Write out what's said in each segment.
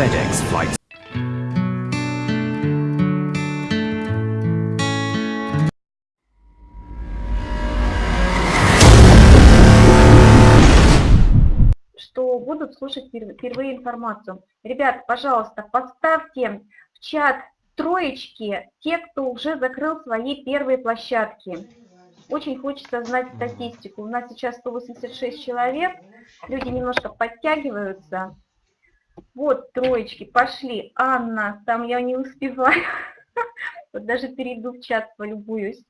FedEx Flight что будут слушать впервые информацию. Ребят, пожалуйста, поставьте в чат троечки те, кто уже закрыл свои первые площадки. Очень хочется знать статистику. У нас сейчас 186 человек, люди немножко подтягиваются. Вот троечки, пошли. Анна, там я не успеваю. Вот даже перейду в чат, полюбуюсь.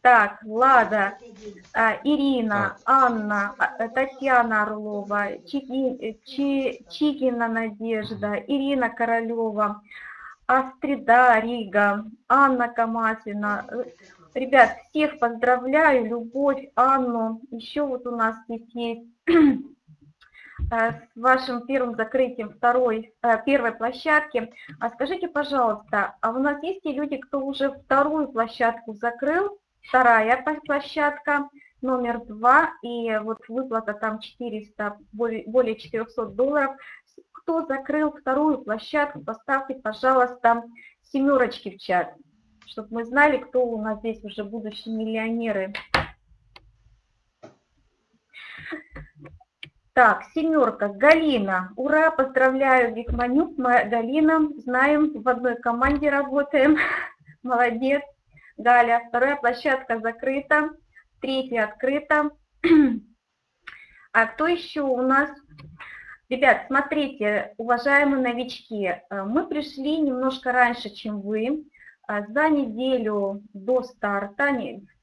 Так, Влада, а, Ирина, Анна, а, Татьяна Орлова, Чики, Чи, Чикина Надежда, Ирина Королева, Астрида Рига, Анна Камасина. Ребят, всех поздравляю, Любовь, Анну. Еще вот у нас здесь есть Э, с вашим первым закрытием второй, э, первой площадки. А скажите, пожалуйста, а у нас есть те люди, кто уже вторую площадку закрыл, вторая площадка, номер два, и вот выплата там 400, более 400 долларов. Кто закрыл вторую площадку, поставьте, пожалуйста, семерочки в чат, чтобы мы знали, кто у нас здесь уже будущие миллионеры. Так, семерка, Галина. Ура, поздравляю, Викманюк, Галина. Знаем, в одной команде работаем. Молодец. Галя, вторая площадка закрыта, третья открыта. А кто еще у нас? Ребят, смотрите, уважаемые новички, э, мы пришли немножко раньше, чем вы. Э, за неделю до старта,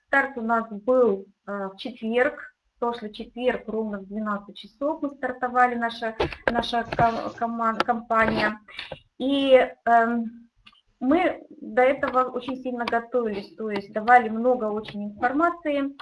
старт у нас был э, в четверг, прошлый четверг ровно в 12 часов мы стартовали, наша, наша команда, компания. И э, мы до этого очень сильно готовились, то есть давали много очень информации,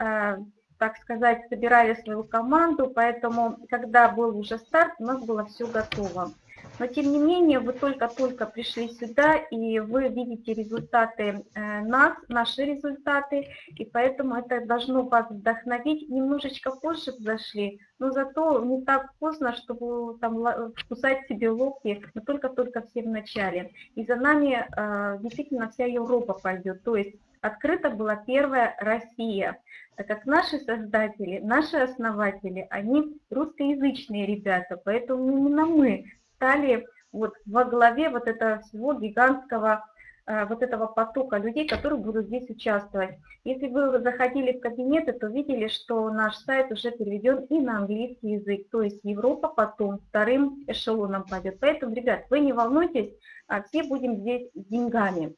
э, так сказать, собирали свою команду, поэтому, когда был уже старт, у нас было все готово. Но тем не менее, вы только-только пришли сюда, и вы видите результаты э, нас, наши результаты, и поэтому это должно вас вдохновить. Немножечко позже зашли, но зато не так поздно, чтобы там вкусать себе локти, но только-только все в начале. И за нами э, действительно вся Европа пойдет, то есть открыта была первая Россия, так как наши создатели, наши основатели, они русскоязычные ребята, поэтому именно мы стали вот во главе вот этого всего гигантского э, вот этого потока людей, которые будут здесь участвовать. Если вы заходили в кабинеты, то видели, что наш сайт уже переведен и на английский язык, то есть Европа потом вторым эшелоном пойдет. Поэтому, ребят, вы не волнуйтесь, а все будем здесь с деньгами.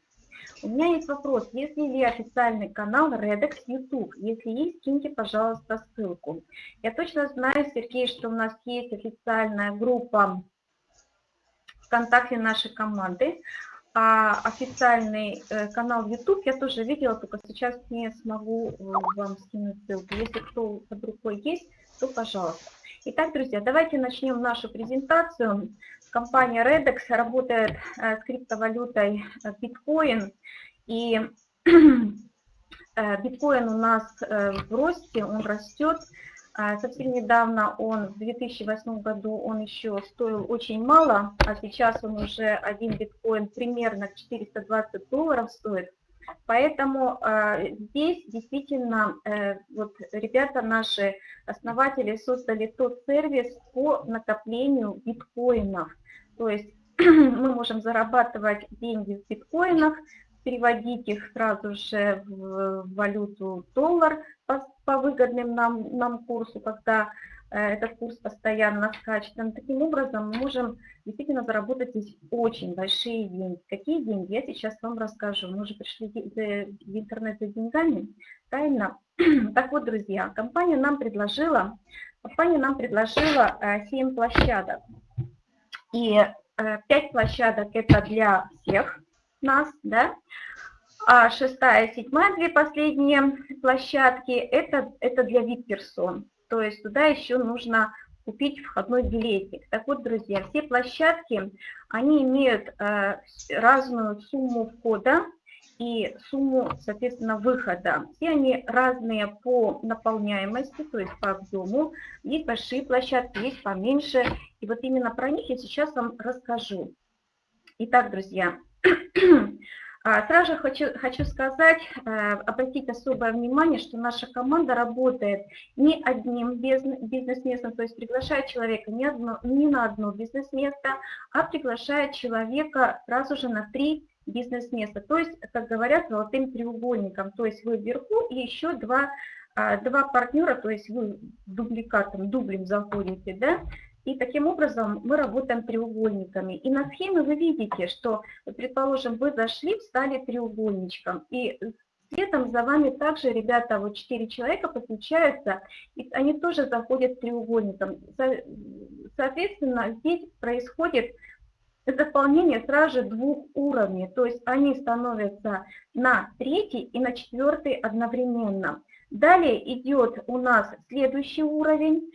У меня есть вопрос, если ли официальный канал Redex YouTube? Если есть, киньте, пожалуйста, ссылку. Я точно знаю, Сергей, что у нас есть официальная группа ВКонтакте нашей команды. А официальный э, канал YouTube я тоже видела, только сейчас не смогу э, вам скинуть ссылку. Если кто под рукой есть, то пожалуйста. Итак, друзья, давайте начнем нашу презентацию. Компания Redex работает э, с криптовалютой биткоин. И биткоин у нас в росте, он растет. А, совсем недавно он, в 2008 году, он еще стоил очень мало, а сейчас он уже один биткоин примерно 420 долларов стоит. Поэтому э, здесь действительно э, вот ребята наши, основатели, создали тот сервис по накоплению биткоинов. То есть мы можем зарабатывать деньги в биткоинах, переводить их сразу же в валюту доллар по, по выгодным нам, нам курсу, когда э, этот курс постоянно скачет. Таким образом мы можем действительно заработать здесь очень большие деньги. Какие деньги, я сейчас вам расскажу. Мы уже пришли в интернет за деньгами, правильно? Так вот, друзья, компания нам предложила, компания нам предложила 7 э, площадок. И 5 э, площадок это для всех, нас, да, а шестая, седьмая, две последние площадки, это, это для VIP-персон, то есть туда еще нужно купить входной билетик. Так вот, друзья, все площадки, они имеют э, разную сумму входа, и сумму, соответственно, выхода. Все они разные по наполняемости, то есть по объему. Есть большие площадки, есть поменьше. И вот именно про них я сейчас вам расскажу. Итак, друзья, сразу же хочу, хочу сказать, э, обратить особое внимание, что наша команда работает не одним бизнес-местом, то есть приглашает человека не, одно, не на одно бизнес-место, а приглашает человека сразу же на три бизнес-места. То есть, как говорят, золотым треугольником. То есть вы вверху и еще два, а, два партнера, то есть вы дубликатом, дублем заходите, да, и таким образом мы работаем треугольниками. И на схеме вы видите, что, предположим, вы зашли, встали треугольничком. И следом за вами также ребята, вот 4 человека подключаются, и они тоже заходят треугольником. Соответственно, здесь происходит заполнение сразу же двух уровней, то есть они становятся на третий и на четвертый одновременно. Далее идет у нас следующий уровень,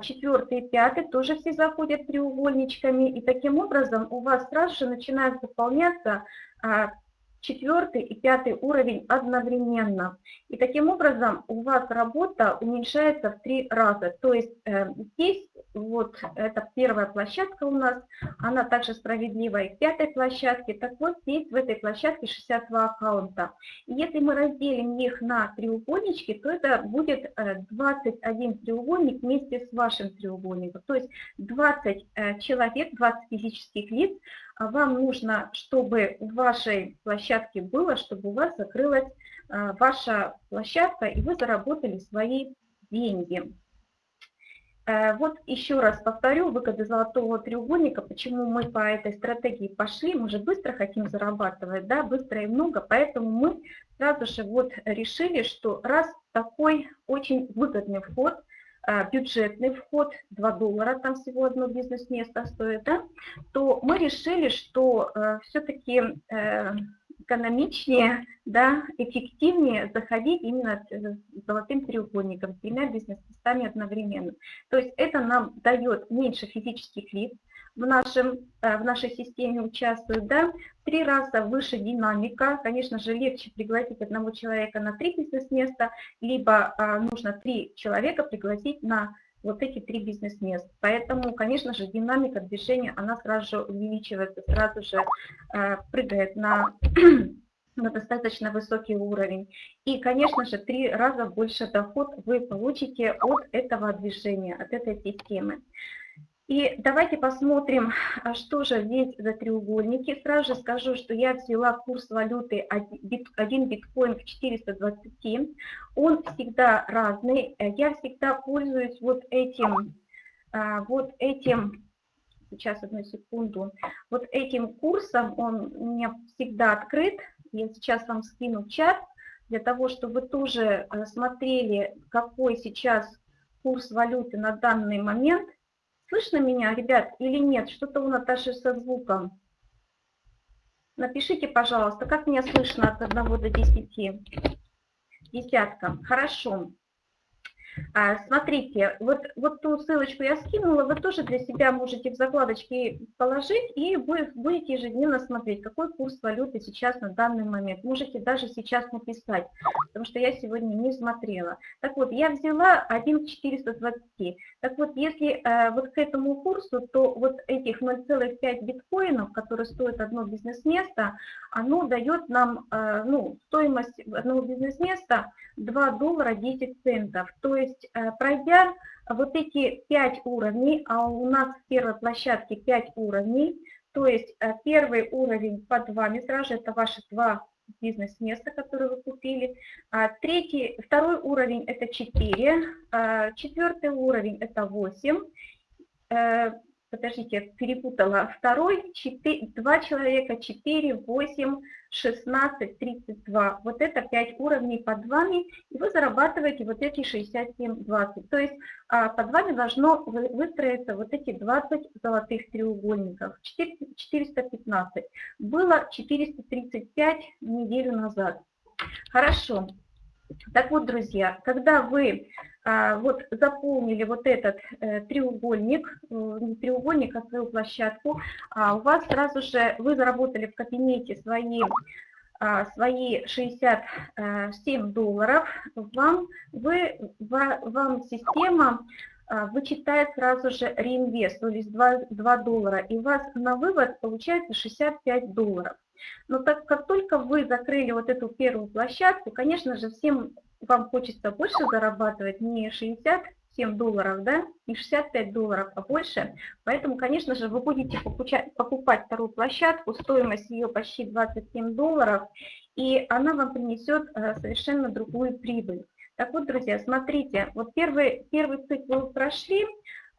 четвертый и пятый тоже все заходят треугольничками, и таким образом у вас сразу же начинают заполняться а, четвертый и пятый уровень одновременно. И таким образом у вас работа уменьшается в три раза. То есть э, здесь вот это первая площадка у нас, она также справедлива и к пятой площадке. Так вот здесь в этой площадке 62 аккаунта. И если мы разделим их на треугольнички, то это будет 21 э, треугольник вместе с вашим треугольником. То есть 20 э, человек, 20 физических лиц вам нужно, чтобы в вашей площадке было, чтобы у вас закрылась а, ваша площадка, и вы заработали свои деньги. Э, вот еще раз повторю, выгоды золотого треугольника, почему мы по этой стратегии пошли, мы же быстро хотим зарабатывать, да, быстро и много, поэтому мы сразу же вот решили, что раз такой очень выгодный вход – бюджетный вход, 2 доллара, там всего одно бизнес-место стоит, да, то мы решили, что э, все-таки э, экономичнее, да, эффективнее заходить именно с золотым треугольником, с тремя бизнес-местами одновременно. То есть это нам дает меньше физических лиц, в, нашем, э, в нашей системе участвуют, да, в три раза выше динамика, конечно же, легче пригласить одного человека на три бизнес-места, либо а, нужно три человека пригласить на вот эти три бизнес-места. Поэтому, конечно же, динамика движения, она сразу же увеличивается, сразу же э, прыгает на на достаточно высокий уровень. И, конечно же, три раза больше доход вы получите от этого движения, от этой системы. И давайте посмотрим, а что же здесь за треугольники. Сразу же скажу, что я взяла курс валюты 1 биткоин в 420. Он всегда разный. Я всегда пользуюсь вот этим, а, вот этим, сейчас одну секунду, вот этим курсом, он у меня всегда открыт. Я сейчас вам скину в чат, для того, чтобы вы тоже э, смотрели, какой сейчас курс валюты на данный момент. Слышно меня, ребят, или нет? Что-то у Наташи со звуком. Напишите, пожалуйста, как меня слышно от 1 до 10? Десятка. Хорошо. А, смотрите, вот, вот ту ссылочку я скинула, вы тоже для себя можете в закладочке положить и будете ежедневно смотреть, какой курс валюты сейчас на данный момент. Можете даже сейчас написать, потому что я сегодня не смотрела. Так вот, я взяла 1,420. Так вот, если э, вот к этому курсу, то вот этих 0,5 биткоинов, которые стоят одно бизнес-место, оно дает нам э, ну, стоимость одного бизнес-места 2 доллара 10 центов. То есть, э, пройдя вот эти 5 уровней, а у нас в первой площадке 5 уровней, то есть э, первый уровень под вами сразу же это ваши 2 бизнес-место, которое вы купили. А, третий, второй уровень – это 4, а, четвертый уровень – это 8, подождите, перепутала, второй, 4, 2 человека, 4, 8, 16, 32. Вот это 5 уровней под вами, и вы зарабатываете вот эти 67, 20. То есть а, под вами должно выстроиться вот эти 20 золотых треугольников, 415. Было 435 неделю назад. Хорошо. Так вот, друзья, когда вы а, вот заполнили вот этот э, треугольник, э, не треугольник, а свою площадку, а у вас сразу же, вы заработали в кабинете свои а, свои 67 долларов, вам, вы, вам система вычитает сразу же реинвест, то есть 2, 2 доллара, и у вас на вывод получается 65 долларов. Но так как только вы закрыли вот эту первую площадку, конечно же, всем вам хочется больше зарабатывать, не 67 долларов, да, не 65 долларов, а больше. Поэтому, конечно же, вы будете покупать, покупать вторую площадку, стоимость ее почти 27 долларов, и она вам принесет э, совершенно другую прибыль. Так вот, друзья, смотрите, вот первый, первый цикл вы прошли,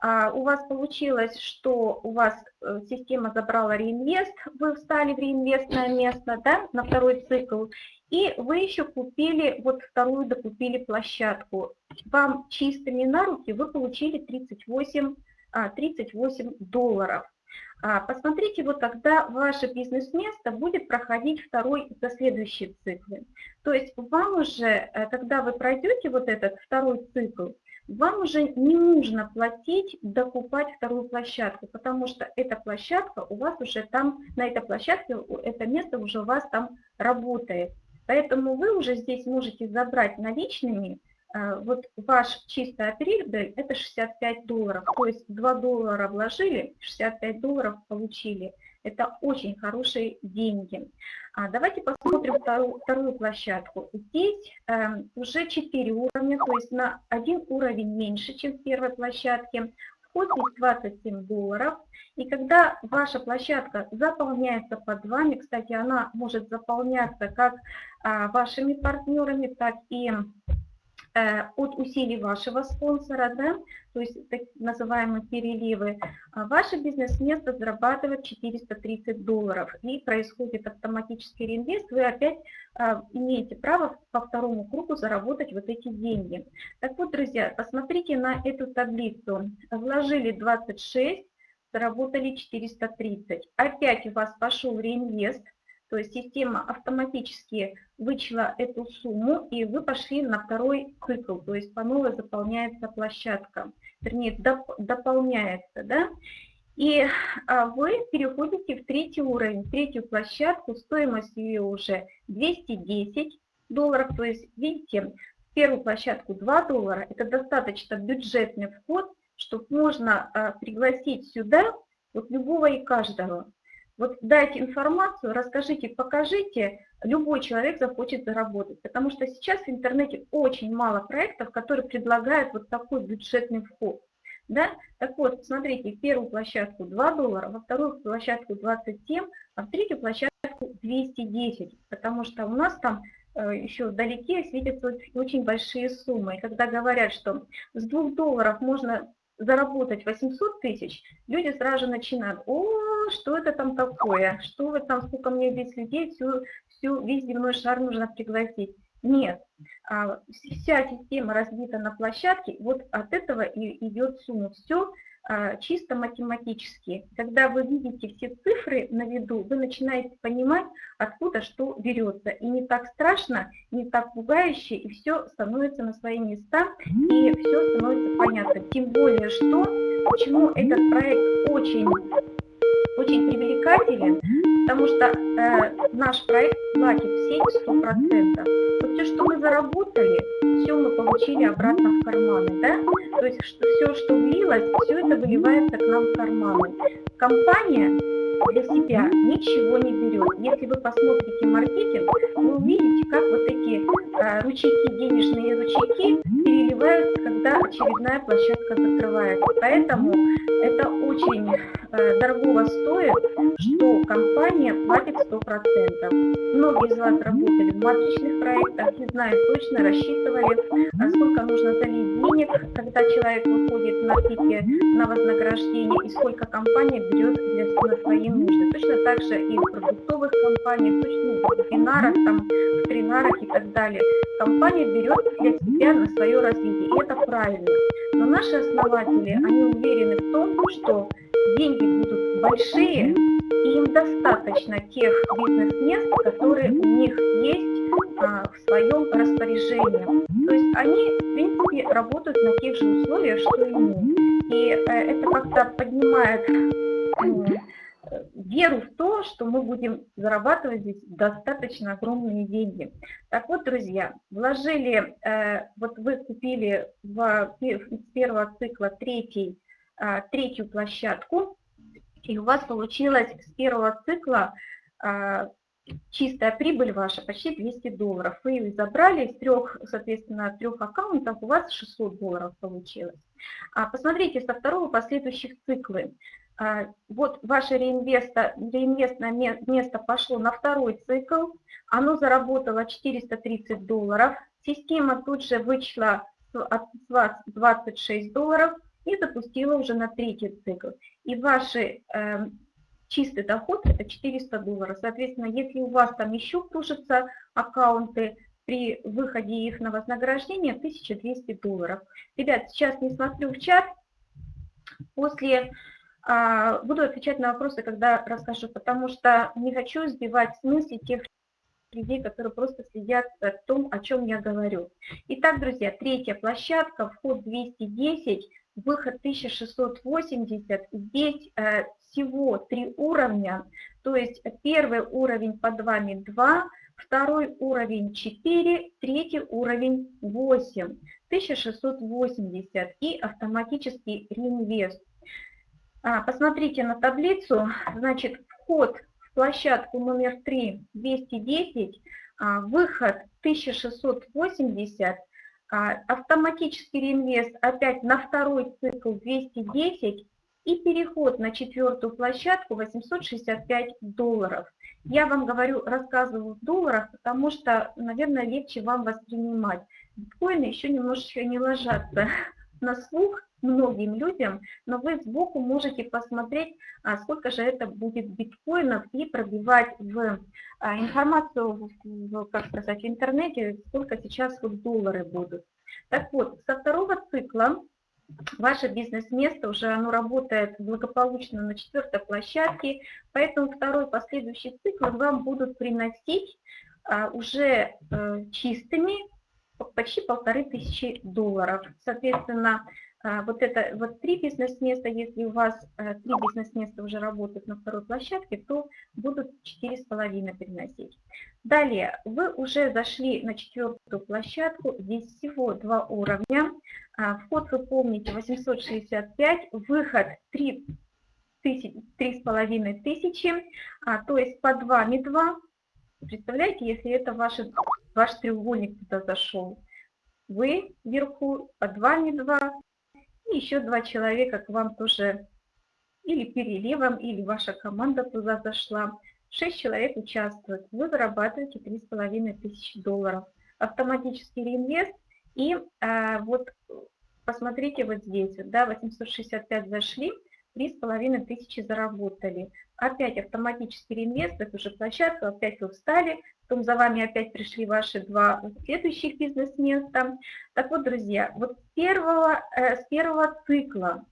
у вас получилось, что у вас э, система забрала реинвест, вы встали в реинвестное место да, на второй цикл, и вы еще купили, вот вторую докупили площадку. Вам чистыми на руки вы получили 38, 38 а, долларов. А, посмотрите, вот тогда ваше бизнес-место будет проходить второй за следующие циклы. То есть вам уже, э, когда вы пройдете вот этот второй цикл, вам уже не нужно платить, докупать вторую площадку, потому что эта площадка у вас уже там, на этой площадке, это место уже у вас там работает. Поэтому вы уже здесь можете забрать наличными, э, вот ваш чистая прибыль это 65 долларов, то есть 2 доллара вложили, 65 долларов получили. Это очень хорошие деньги. А давайте посмотрим вторую, вторую площадку. Здесь э, уже 4 уровня, то есть на один уровень меньше, чем в первой площадке. Вход здесь 27 долларов. И когда ваша площадка заполняется под вами, кстати, она может заполняться как а, вашими партнерами, так и Э, от усилий вашего спонсора, да, то есть так называемые переливы, а ваше бизнес-место зарабатывает 430 долларов и происходит автоматический реинвест, вы опять а, имеете право по второму кругу заработать вот эти деньги. Так вот, друзья, посмотрите на эту таблицу. Вложили 26, заработали 430. Опять у вас пошел реинвест – то есть система автоматически вычла эту сумму, и вы пошли на второй цикл, то есть по новой заполняется площадка, вернее, доп, дополняется, да, и а, вы переходите в третий уровень, в третью площадку, стоимость ее уже 210 долларов, то есть, видите, в первую площадку 2 доллара, это достаточно бюджетный вход, чтобы можно а, пригласить сюда вот любого и каждого. Вот дайте информацию, расскажите, покажите, любой человек захочет заработать. Потому что сейчас в интернете очень мало проектов, которые предлагают вот такой бюджетный вход. Да? Так вот, смотрите, первую площадку 2 доллара, во вторую площадку 27, а в третью площадку 210, потому что у нас там э, еще вдалеке светятся очень большие суммы. И когда говорят, что с 2 долларов можно заработать 800 тысяч, люди сразу же начинают, о, что это там такое, что вы там, сколько мне здесь людей, всю, всю, весь земной шар нужно пригласить. Нет, а, вся система разбита на площадке, вот от этого и идет сумма. Все чисто математически. Когда вы видите все цифры на виду, вы начинаете понимать, откуда что берется. И не так страшно, не так пугающе, и все становится на свои места, и все становится понятно. Тем более, что, почему этот проект очень, очень привлекателен, потому что э, наш проект платит в 70-100%. Все, что мы заработали, все мы получили обратно в карманы, да? То есть что, все, что влилось, все это выливается к нам в карманы. Компания для себя ничего не берет. Если вы посмотрите маркетинг, вы увидите, как вот эти э, ручейки, денежные ручейки переливаются, когда очередная площадка закрывается. Поэтому это очень э, дорого стоит, что компания платит 100%. Многие из вас работали в матричных проектах и знают точно, рассчитывали, а сколько нужно залить денег, когда человек выходит на пике на вознаграждение и сколько компания берет для, на свои нужды. Точно так же и в продуктовых компаниях, точно в вебинарах, там, в тренарах и так далее. Компания берет для себя на свое развитие, и это правильно. Но наши основатели, они уверены в том, что деньги будут большие, и им достаточно тех бизнес-мест, которые у них есть а, в своем распоряжении. То есть они, в принципе, работают на тех же условиях, что и мы. И э, это как-то поднимает веру в то, что мы будем зарабатывать здесь достаточно огромные деньги. Так вот, друзья, вложили, э, вот вы купили в, с первого цикла третий, э, третью площадку, и у вас получилось с первого цикла э, чистая прибыль ваша почти 200 долларов. Вы ее забрали из трех, соответственно, трех аккаунтов, у вас 600 долларов получилось. А посмотрите со второго последующих циклы. А, вот ваше реинвестное место пошло на второй цикл, оно заработало 430 долларов, система тут же вычла от вас 26 долларов и запустила уже на третий цикл. И ваш э, чистый доход это 400 долларов. Соответственно, если у вас там еще кружатся аккаунты, при выходе их на вознаграждение 1200 долларов. Ребят, сейчас не смотрю в чат. После буду отвечать на вопросы, когда расскажу, потому что не хочу сбивать с мысли тех людей, которые просто следят о том, о чем я говорю. Итак, друзья, третья площадка, вход 210, выход 1680. Здесь э, всего три уровня, то есть первый уровень под вами 2, второй уровень 4, третий уровень 8, 1680 и автоматический реинвест а, посмотрите на таблицу, значит, вход в площадку номер 3 210, а, выход 1680, а, автоматический реинвест опять на второй цикл 210 и переход на четвертую площадку 865 долларов. Я вам говорю, рассказываю в долларах, потому что, наверное, легче вам воспринимать. Биткоины еще немножечко не ложатся на слух, многим людям, но вы сбоку можете посмотреть, а, сколько же это будет биткоинов и пробивать в а, информацию, в, как сказать, в интернете, сколько сейчас вот доллары будут. Так вот, со второго цикла ваше бизнес-место уже оно работает благополучно на четвертой площадке, поэтому второй последующий цикл вам будут приносить а, уже э, чистыми почти полторы тысячи долларов. Соответственно, вот это вот три бизнес-места, если у вас э, три бизнес-места уже работают на второй площадке, то будут четыре с половиной приносить. Далее, вы уже зашли на четвертую площадку, здесь всего два уровня. А, вход вы помните 865, выход 3 три с половиной тысячи, а, то есть под вами два. Представляете, если это ваши, ваш треугольник туда зашел, вы вверху, под вами два, и еще два человека к вам тоже или переливом, или ваша команда туда зашла. Шесть человек участвуют. Вы зарабатываете 3,5 тысячи долларов. Автоматический реинвест. И а, вот посмотрите вот здесь, да, 865 зашли, 3,5 тысячи заработали. Опять автоматический реинвест, это уже площадка, опять вы встали, потом за вами опять пришли ваши два следующих бизнес-места. Так вот, друзья, вот с первого, э, с первого цикла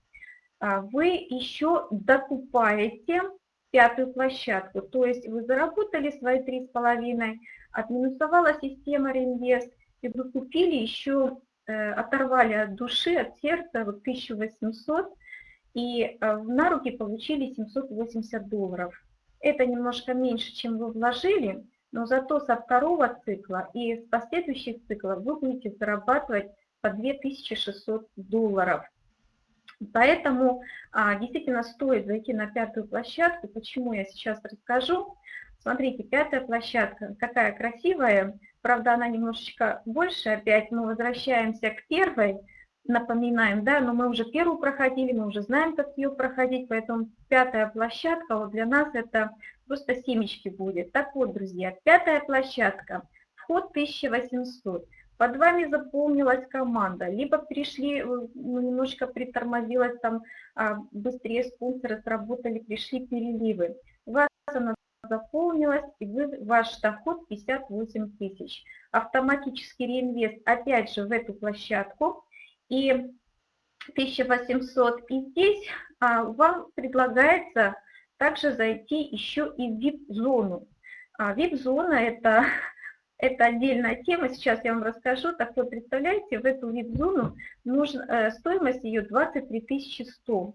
а, вы еще докупаете пятую площадку, то есть вы заработали свои три с половиной, отминусовала система реинвест, и вы купили еще, э, оторвали от души, от сердца вот 1800 и э, на руки получили 780 долларов. Это немножко меньше, чем вы вложили, но зато со второго цикла и с последующих циклов вы будете зарабатывать по 2600 долларов. Поэтому а, действительно стоит зайти на пятую площадку. Почему я сейчас расскажу. Смотрите, пятая площадка, какая красивая. Правда, она немножечко больше опять. Мы возвращаемся к первой напоминаем, да, но мы уже первую проходили, мы уже знаем, как ее проходить, поэтому пятая площадка вот для нас это просто семечки будет. Так вот, друзья, пятая площадка, вход 1800. Под вами заполнилась команда, либо пришли, ну, немножко притормозилась, там а, быстрее спонсоры сработали, пришли переливы. У вас она заполнилась, и вы, ваш доход 58 тысяч. Автоматический реинвест опять же в эту площадку и 1800. И здесь а, вам предлагается также зайти еще и в VIP-зону. А, VIP-зона это, это отдельная тема, сейчас я вам расскажу. Так вот, представляете, в эту VIP-зону э, стоимость ее 23 100.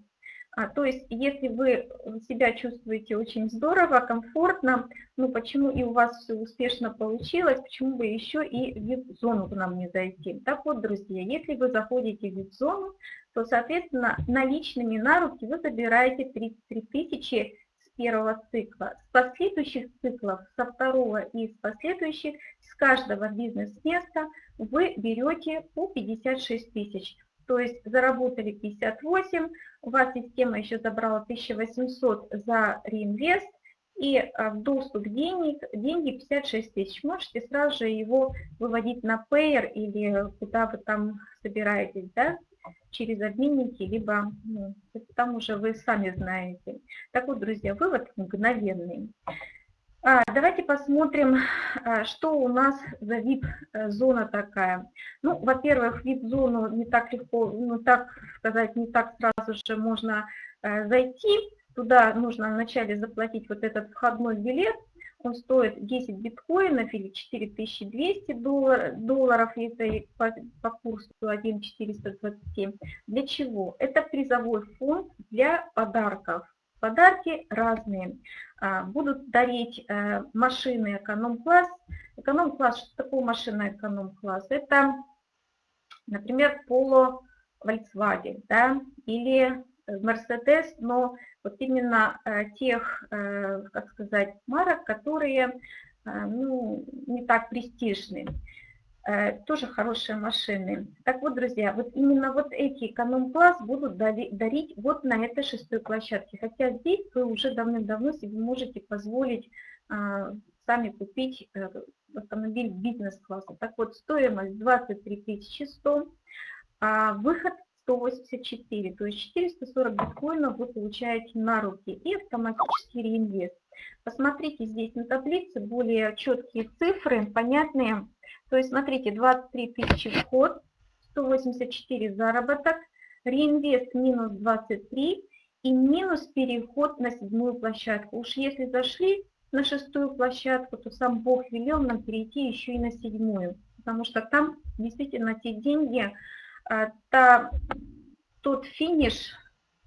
А, то есть, если вы себя чувствуете очень здорово, комфортно, ну почему и у вас все успешно получилось, почему бы еще и в VIP-зону к нам не зайти? Так вот, друзья, если вы заходите в VIP-зону, то, соответственно, наличными на руки вы забираете 33 тысячи с первого цикла. С последующих циклов, со второго и с последующих, с каждого бизнес-места вы берете по 56 тысяч. То есть заработали 58, у вас система еще забрала 1800 за реинвест, и а, в доступ денег, деньги 56 тысяч. Можете сразу же его выводить на Payer или куда вы там собираетесь, да, через обменники, либо ну, там уже вы сами знаете. Так вот, друзья, вывод мгновенный. А, давайте посмотрим, а, что у нас за VIP-зона такая. Ну, во-первых, VIP-зону не так легко, ну, так сказать, не так сразу же можно э, зайти. Туда нужно вначале заплатить вот этот входной билет. Он стоит 10 биткоинов или 4200 доллар, долларов, если по, по курсу 1,427. Для чего? Это призовой фонд для подарков. Подарки разные. А, будут дарить э, машины эконом-класс. Эконом-класс, что такое машина эконом-класс? Это, например, Polo Volkswagen да, или Mercedes, но вот именно э, тех, э, как сказать, марок, которые ну, не так престижные. Э, тоже хорошие машины. Так вот, друзья, вот именно вот эти эконом-класс будут дарить вот на этой шестой площадке. Хотя здесь вы уже давным-давно себе можете позволить сами купить э, автомобиль бизнес-класса. Так вот, стоимость 23 100, а выход 184, то есть 440 биткоинов вы получаете на руки и автоматический реинвест. Посмотрите здесь на таблице более четкие цифры, понятные. То есть смотрите, 23 тысячи вход, 184 заработок, реинвест минус 23 и минус переход на седьмую площадку. Уж если зашли на шестую площадку, то сам Бог велел нам перейти еще и на седьмую. Потому что там действительно те деньги, а, та, тот финиш,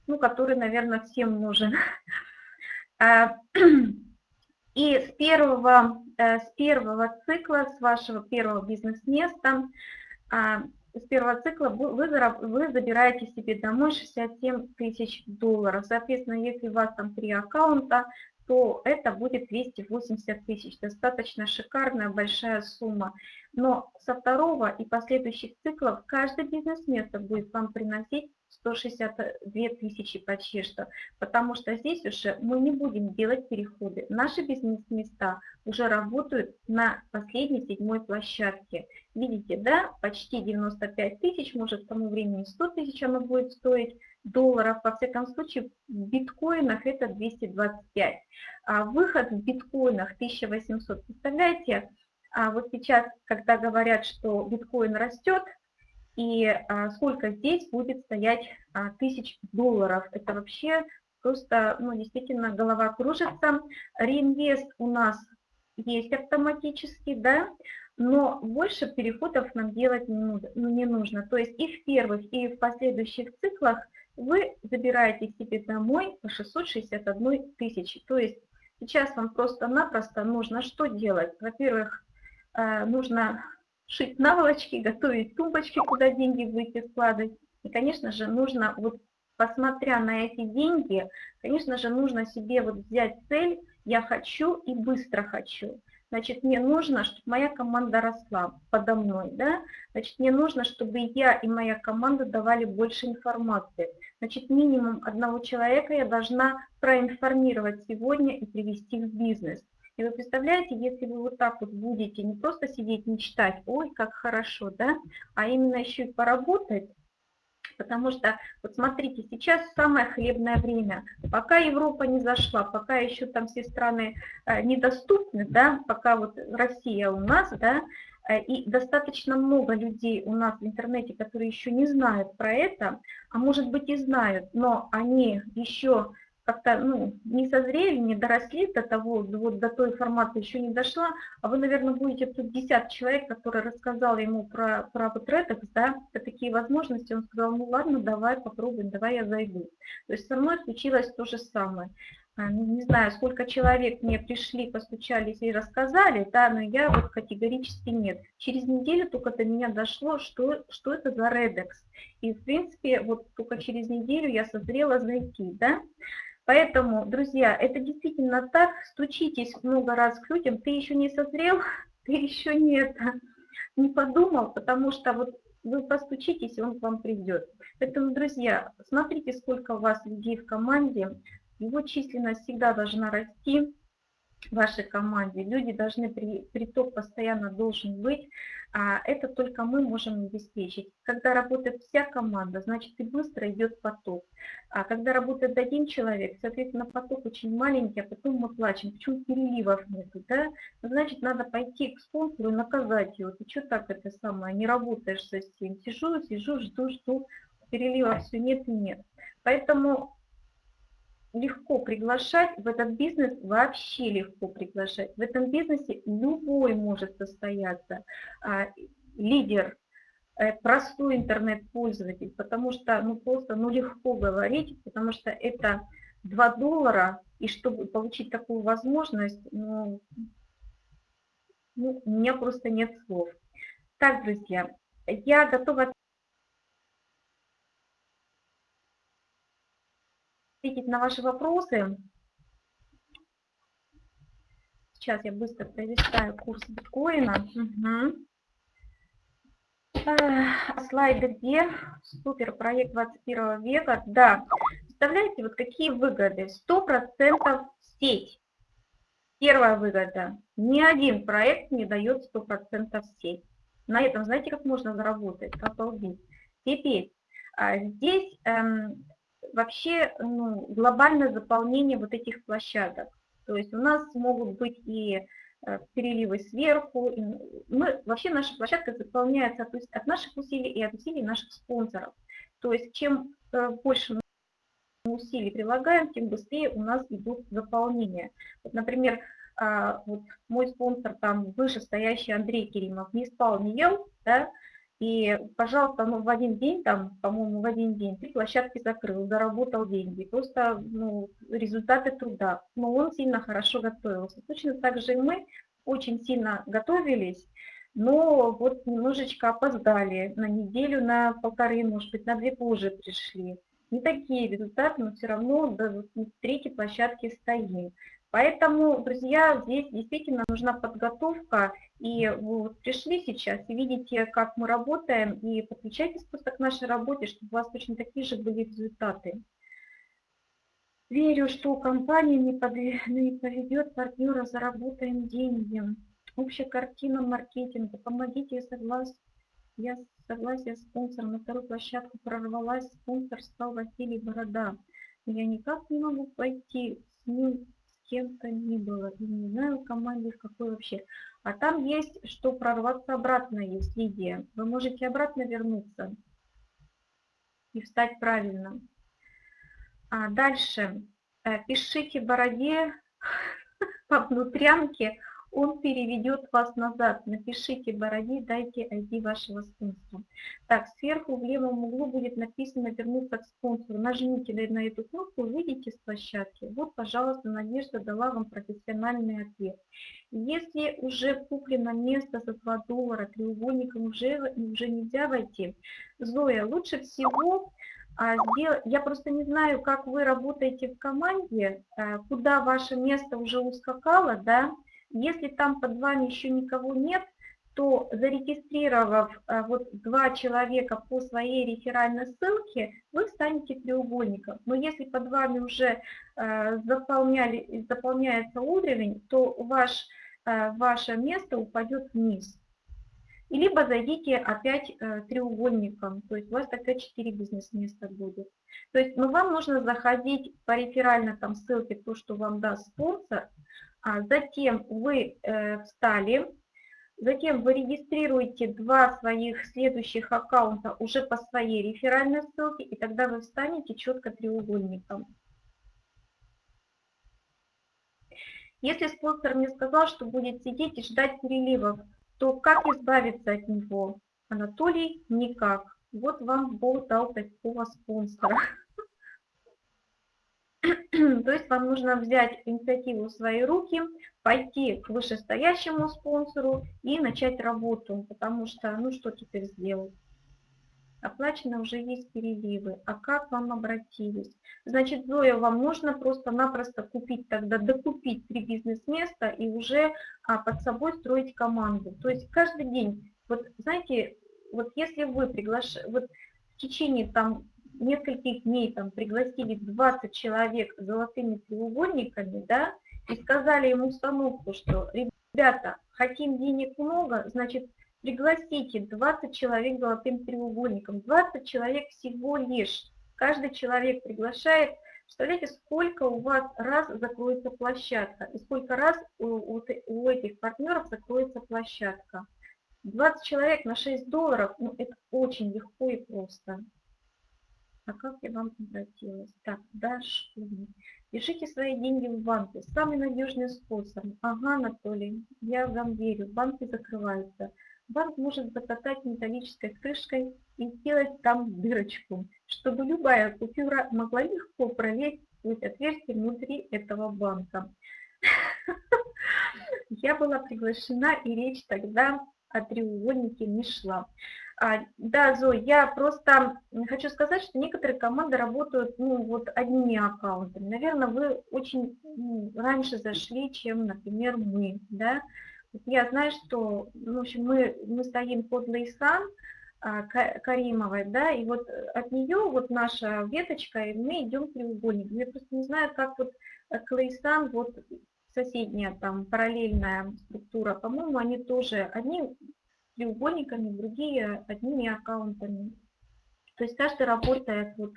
ну, который, наверное, всем нужен. А, и с первого, э, с первого цикла, с вашего первого бизнес-места, а, с первого цикла вы, вы забираете себе домой 67 тысяч долларов. Соответственно, если у вас там три аккаунта, то это будет 280 тысяч. Достаточно шикарная, большая сумма. Но со второго и последующих циклов каждый бизнес-место будет вам приносить 162 тысячи почти что, потому что здесь уже мы не будем делать переходы. Наши бизнес-места уже работают на последней седьмой площадке. Видите, да, почти 95 тысяч, может к тому времени 100 тысяч оно будет стоить долларов, во всяком случае в биткоинах это 225. А выход в биткоинах 1800, представляете, а вот сейчас, когда говорят, что биткоин растет, и а, сколько здесь будет стоять а, тысяч долларов. Это вообще просто, ну, действительно, голова кружится. Реинвест у нас есть автоматически, да, но больше переходов нам делать не нужно. То есть и в первых, и в последующих циклах вы забираете себе домой по 661 тысячи. То есть сейчас вам просто-напросто нужно что делать? Во-первых, а, нужно шить наволочки, готовить тумбочки, куда деньги будете складывать. И, конечно же, нужно, вот посмотря на эти деньги, конечно же, нужно себе вот взять цель «я хочу и быстро хочу». Значит, мне нужно, чтобы моя команда росла подо мной, да? Значит, мне нужно, чтобы я и моя команда давали больше информации. Значит, минимум одного человека я должна проинформировать сегодня и привести в бизнес. И вы представляете, если вы вот так вот будете не просто сидеть, мечтать, ой, как хорошо, да, а именно еще и поработать, потому что, вот смотрите, сейчас самое хлебное время. Пока Европа не зашла, пока еще там все страны э, недоступны, да, пока вот Россия у нас, да, э, и достаточно много людей у нас в интернете, которые еще не знают про это, а может быть и знают, но они еще как-то ну, не созрели, не доросли до того, вот до той формата еще не дошла, а вы, наверное, будете тут 50 человек, который рассказал ему про, про вот Redux, да, про такие возможности, он сказал, ну ладно, давай попробуем, давай я зайду. То есть со мной случилось то же самое. А, ну, не знаю, сколько человек мне пришли, постучались и рассказали, да, но я вот категорически нет. Через неделю только до меня дошло, что, что это за Redux. И, в принципе, вот только через неделю я созрела зайти, да. Поэтому, друзья, это действительно так, стучитесь много раз к людям, ты еще не созрел, ты еще не, это, не подумал, потому что вот вы постучитесь, и он к вам придет. Поэтому, друзья, смотрите, сколько у вас людей в команде, его численность всегда должна расти вашей команде. Люди должны, при, приток постоянно должен быть. А это только мы можем обеспечить. Когда работает вся команда, значит и быстро идет поток. А когда работает один человек, соответственно, поток очень маленький, а потом мы плачем. Почему переливов нет? Да? Значит, надо пойти к спонсору и наказать его. Ты что так это самое, не работаешь со всем? Сижу, сижу, жду, жду, переливов все нет и нет. Поэтому легко приглашать, в этот бизнес вообще легко приглашать. В этом бизнесе любой может состояться. А, лидер, э, простой интернет-пользователь, потому что ну просто ну легко говорить, потому что это 2 доллара, и чтобы получить такую возможность, ну, ну, у меня просто нет слов. Так, друзья, я готова ответить на ваши вопросы. Сейчас я быстро пролистаю курс биткоина. Угу. А слайды где? Супер, проект 21 века. Да, представляете, вот какие выгоды? 100% сеть. Первая выгода. Ни один проект не дает 100% сеть. На этом, знаете, как можно заработать? Обалдеть. Теперь, а, здесь эм, вообще ну, глобальное заполнение вот этих площадок. То есть у нас могут быть и э, переливы сверху. И мы, вообще наша площадка заполняется то есть от наших усилий и от усилий наших спонсоров. То есть чем э, больше мы усилий прилагаем, тем быстрее у нас идут заполнения. Вот, например, а, вот мой спонсор, там вышестоящий Андрей Керимов, не спал, не ел, да, и, пожалуйста, ну, в один день, там, по-моему, в один день три площадки закрыл, заработал деньги. Просто ну, результаты труда. Но он сильно хорошо готовился. Точно так же и мы очень сильно готовились, но вот немножечко опоздали. На неделю, на полторы, может быть, на две позже пришли. Не такие результаты, но все равно до третьей площадки стоим. Поэтому, друзья, здесь действительно нужна подготовка, и вы вот пришли сейчас и видите, как мы работаем, и подключайтесь просто к нашей работе, чтобы у вас точно такие же были результаты. Верю, что компания не, не поведет партнера, заработаем деньги. Общая картина маркетинга. Помогите, я согласен. Я согласен, спонсор на вторую площадку прорвалась, спонсор стал Василий Борода. Я никак не могу пойти с ним кем-то ни было, и не знаю, в команде какой вообще. А там есть, что прорваться обратно есть, Лидия. Вы можете обратно вернуться и встать правильно. А дальше э, пишите Бороде по внутрянке он переведет вас назад. Напишите Бороди, дайте ID вашего спонсора. Так, сверху в левом углу будет написано «Вернуться к спонсору». Нажмите на эту кнопку, выйдите с площадки. Вот, пожалуйста, Надежда дала вам профессиональный ответ. Если уже куплено место за 2 доллара, треугольником уже, уже нельзя войти. Зоя, лучше всего а, я просто не знаю, как вы работаете в команде, э, куда ваше место уже ускакало, да, если там под вами еще никого нет, то зарегистрировав э, вот два человека по своей реферальной ссылке, вы станете треугольником. Но если под вами уже э, заполняли, заполняется уровень, то ваш, э, ваше место упадет вниз. И либо зайдите опять треугольником, то есть у вас тогда 4 бизнес-места будет. То есть ну, вам нужно заходить по реферальной там, ссылке, то, что вам даст спонсор, затем вы э, встали, затем вы регистрируете два своих следующих аккаунта уже по своей реферальной ссылке, и тогда вы встанете четко треугольником. Если спонсор мне сказал, что будет сидеть и ждать переливов, то как избавиться от него? Анатолий никак. Вот вам Бог дал такого спонсора. То есть вам нужно взять инициативу в свои руки, пойти к вышестоящему спонсору и начать работу, потому что, ну что теперь сделать? Оплачено уже есть переливы. А как вам обратились? Значит, Зоя, вам нужно просто-напросто купить тогда, докупить три бизнес-места и уже а, под собой строить команду. То есть каждый день, вот знаете, вот если вы приглашаете, вот в течение там нескольких дней там пригласили 20 человек с золотыми треугольниками, да, и сказали ему установку, что, ребята, хотим денег много, значит, пригласите 20 человек с золотым треугольником, 20 человек всего лишь. Каждый человек приглашает, представляете, сколько у вас раз закроется площадка, и сколько раз у, у, у этих партнеров закроется площадка. 20 человек на 6 долларов, ну это очень легко и просто. А как я вам обратилась? Так, дальше. Пишите свои деньги в банке. Самый надежный способ. Ага, Анатолий, я вам верю. Банки закрываются. Банк может закатать металлической крышкой и сделать там дырочку, чтобы любая купюра могла легко пролезть сквозь отверстие внутри этого банка. Я была приглашена, и речь тогда о треугольнике не шла. А, да, Зой, я просто хочу сказать, что некоторые команды работают ну, вот одними аккаунтами. Наверное, вы очень раньше зашли, чем, например, мы. Да? Я знаю, что ну, в общем, мы, мы стоим под Лейсан а, Каримовой, да, и вот от нее вот наша веточка, и мы идем треугольник. Я просто не знаю, как вот Клейсан, вот соседняя там параллельная структура, по-моему, они тоже, одни треугольниками, другие одними аккаунтами. То есть каждый работает вот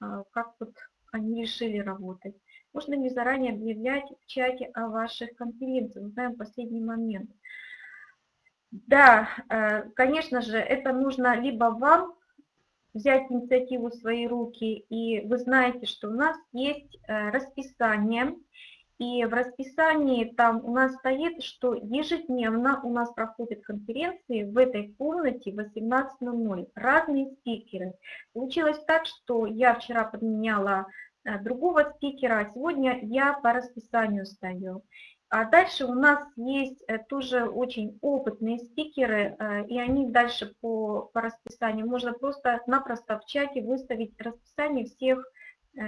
а, как вот они решили работать. Можно не заранее объявлять в чате о ваших конференциях, мы знаем последний момент. Да, э, конечно же, это нужно либо вам взять инициативу в свои руки, и вы знаете, что у нас есть э, расписание, и в расписании там у нас стоит, что ежедневно у нас проходят конференции в этой комнате 18.00. Разные спикеры. Получилось так, что я вчера подменяла э, другого спикера, а сегодня я по расписанию стою. А дальше у нас есть э, тоже очень опытные спикеры, э, и они дальше по, по расписанию. Можно просто-напросто в чате выставить расписание всех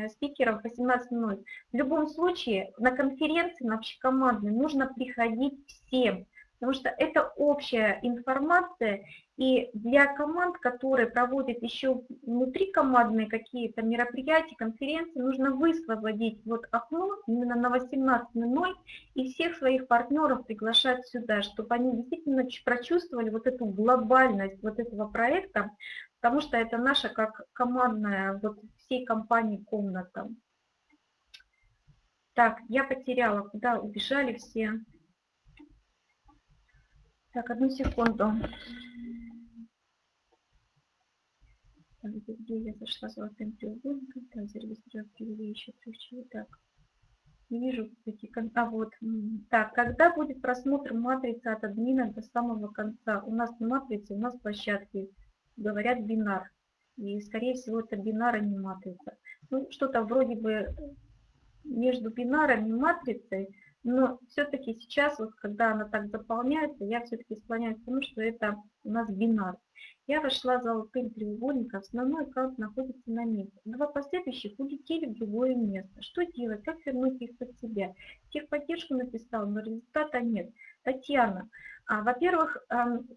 спикеров 18.00. В любом случае на конференции, на общекомандной нужно приходить всем, потому что это общая информация, и для команд, которые проводят еще внутри командные какие-то мероприятия, конференции, нужно высвободить вот окно именно на 18.00 и всех своих партнеров приглашать сюда, чтобы они действительно прочувствовали вот эту глобальность вот этого проекта, потому что это наша как командная, вот всей компании комната. Так, я потеряла, куда убежали все. Так, одну секунду. Где я зашла золотым треугольником? Так, зарегистрировать привели еще ключи. Так, не вижу эти... А, вот. Так, когда будет просмотр матрицы от админа до самого конца? У нас не матрица, у нас площадки говорят бинар. И, скорее всего, это бинар, а не матрица. Ну, что-то вроде бы между бинаром и матрицей, но все-таки сейчас, вот когда она так заполняется, я все-таки склоняюсь к тому, что это у нас бинар. Я вошла золотым треугольником, основной аккаунт находится на месте. Два последующих улетели в другое место. Что делать? Как вернуть их под себя? Техподдержку написал, но результата нет. Татьяна, во-первых,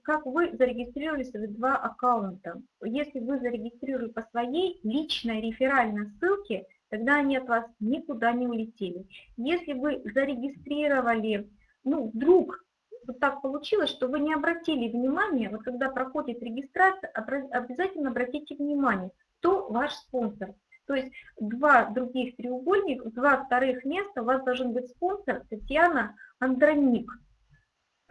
как вы зарегистрировали свои два аккаунта? Если вы зарегистрировали по своей личной реферальной ссылке, тогда они от вас никуда не улетели. Если вы зарегистрировали, ну, вдруг вот так получилось, что вы не обратили внимания, вот когда проходит регистрация, обязательно обратите внимание, кто ваш спонсор. То есть два других треугольника, два вторых места у вас должен быть спонсор Татьяна Андроник.